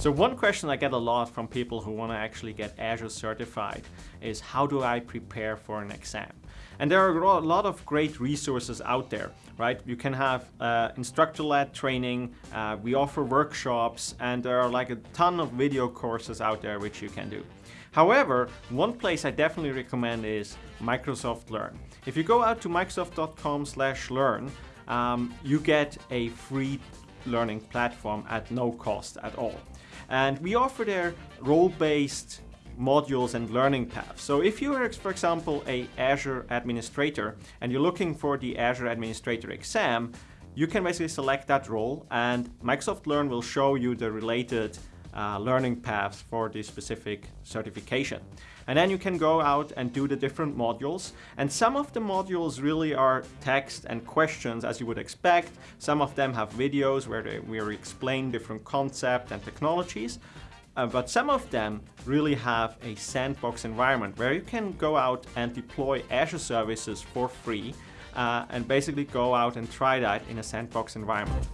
So one question I get a lot from people who want to actually get Azure certified is how do I prepare for an exam? And there are a lot of great resources out there, right? You can have uh, instructor-led training, uh, we offer workshops, and there are like a ton of video courses out there which you can do. However, one place I definitely recommend is Microsoft Learn. If you go out to microsoft.com slash learn, um, you get a free learning platform at no cost at all. And we offer there role-based modules and learning paths. So if you are, for example, a Azure administrator and you're looking for the Azure Administrator exam, you can basically select that role and Microsoft Learn will show you the related uh, learning paths for the specific certification. And then you can go out and do the different modules. And some of the modules really are text and questions as you would expect. Some of them have videos where we explain different concepts and technologies. Uh, but some of them really have a sandbox environment where you can go out and deploy Azure services for free uh, and basically go out and try that in a sandbox environment.